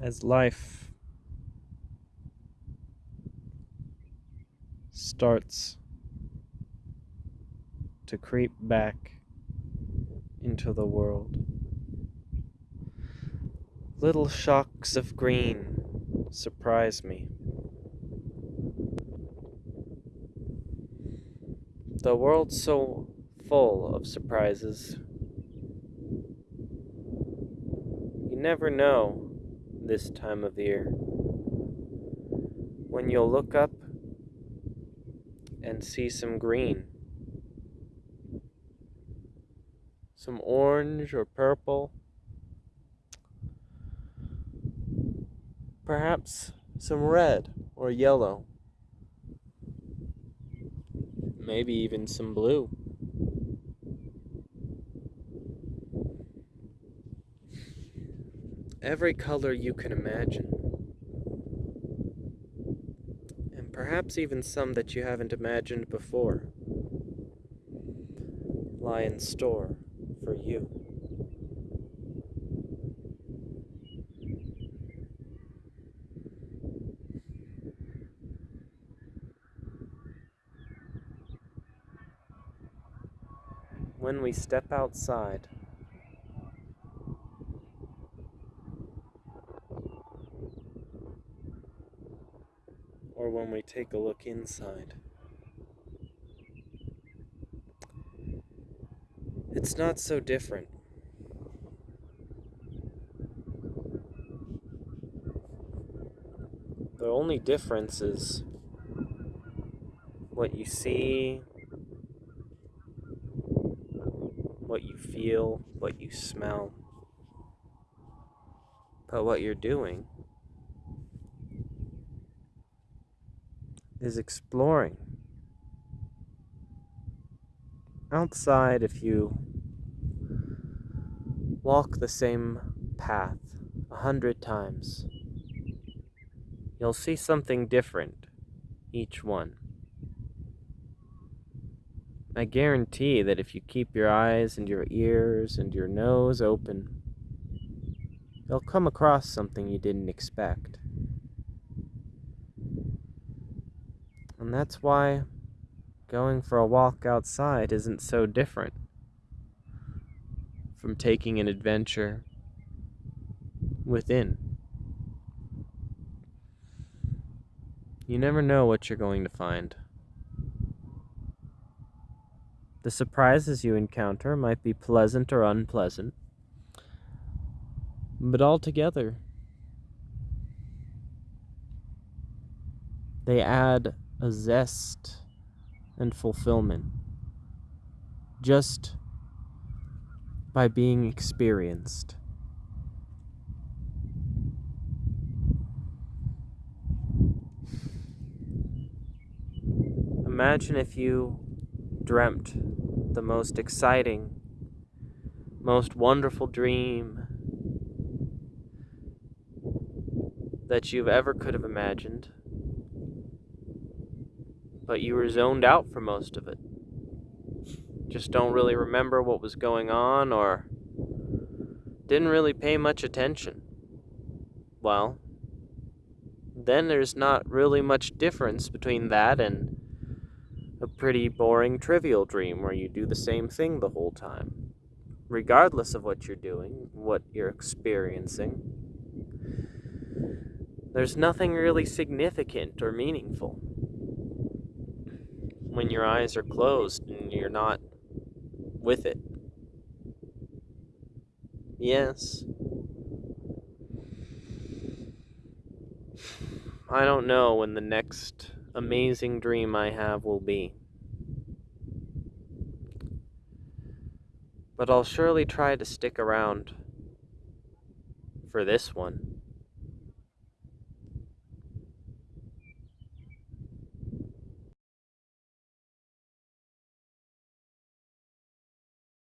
as life starts to creep back into the world. Little shocks of green surprise me. The world's so full of surprises. You never know this time of year when you'll look up and see some green. Some orange or purple. Perhaps some red or yellow. Maybe even some blue. Every color you can imagine. And perhaps even some that you haven't imagined before lie in store for you. When we step outside, or when we take a look inside. It's not so different. The only difference is what you see, what you feel, what you smell. But what you're doing is exploring. Outside, if you walk the same path a hundred times, you'll see something different each one. I guarantee that if you keep your eyes and your ears and your nose open, you'll come across something you didn't expect. And that's why going for a walk outside isn't so different from taking an adventure within. You never know what you're going to find. The surprises you encounter might be pleasant or unpleasant, but altogether, they add a zest and fulfillment just by being experienced. Imagine if you dreamt the most exciting, most wonderful dream that you've ever could have imagined but you were zoned out for most of it. Just don't really remember what was going on or didn't really pay much attention. Well, then there's not really much difference between that and a pretty boring trivial dream where you do the same thing the whole time. Regardless of what you're doing, what you're experiencing, there's nothing really significant or meaningful when your eyes are closed and you're not with it. Yes. I don't know when the next amazing dream I have will be. But I'll surely try to stick around for this one.